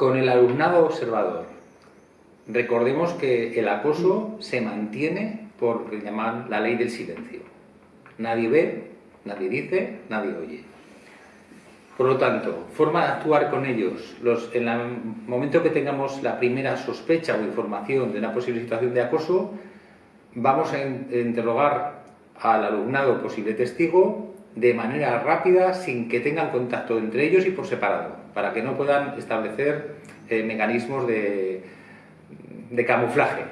Con el alumnado observador, recordemos que el acoso se mantiene por lo que llaman la ley del silencio. Nadie ve, nadie dice, nadie oye. Por lo tanto, forma de actuar con ellos. Los, en el momento que tengamos la primera sospecha o información de una posible situación de acoso, vamos a interrogar al alumnado posible testigo de manera rápida, sin que tengan contacto entre ellos y por separado, para que no puedan establecer eh, mecanismos de, de, camuflaje.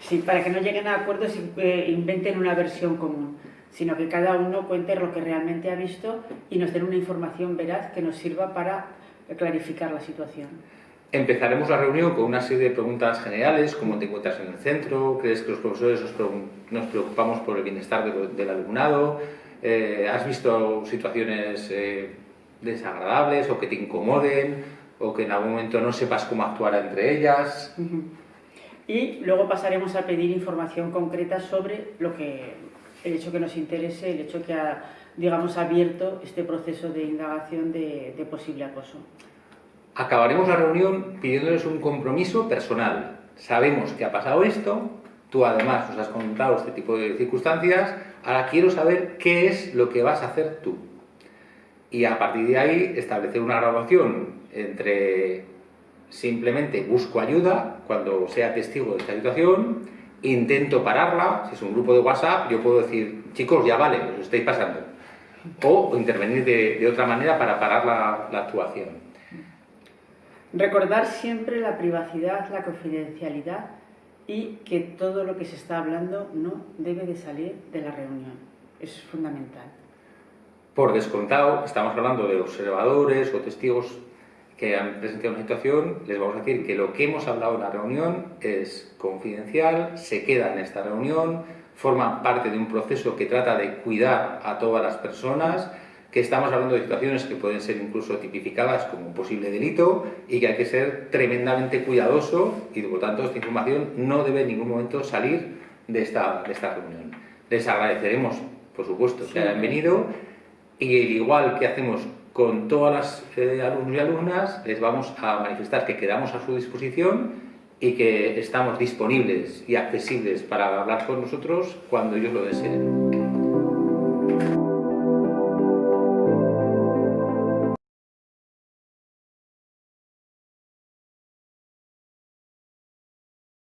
Sí, para que no lleguen a acuerdos eh, inventen una versión común, sino que cada uno cuente lo que realmente ha visto y nos den una información veraz que nos sirva para clarificar la situación. Empezaremos la reunión con una serie de preguntas generales, cómo te encuentras en el centro, crees que los profesores nos preocupamos por el bienestar del alumnado, eh, has visto situaciones eh, desagradables o que te incomoden o que en algún momento no sepas cómo actuar entre ellas. Y luego pasaremos a pedir información concreta sobre lo que, el hecho que nos interese, el hecho que ha digamos, abierto este proceso de indagación de, de posible acoso. Acabaremos la reunión pidiéndoles un compromiso personal. Sabemos que ha pasado esto, tú además nos has contado este tipo de circunstancias, ahora quiero saber qué es lo que vas a hacer tú. Y a partir de ahí establecer una graduación entre simplemente busco ayuda cuando sea testigo de esta situación, intento pararla, si es un grupo de WhatsApp, yo puedo decir, chicos, ya vale, os estáis pasando. O intervenir de, otra manera para parar la actuación. Recordar siempre la privacidad, la confidencialidad y que todo lo que se está hablando no debe de salir de la reunión. Es fundamental. Por descontado, estamos hablando de observadores o testigos que han presentado una situación, les vamos a decir que lo que hemos hablado en la reunión es confidencial, se queda en esta reunión, forma parte de un proceso que trata de cuidar a todas las personas, que estamos hablando de situaciones que pueden ser incluso tipificadas como un posible delito y que hay que ser tremendamente cuidadoso y por tanto esta información no debe en ningún momento salir de esta, de esta reunión. Les agradeceremos, por supuesto, que hayan venido y igual que hacemos con todas las eh, alumnos y alumnas, les vamos a manifestar que quedamos a su disposición y que estamos disponibles y accesibles para hablar con nosotros cuando ellos lo deseen.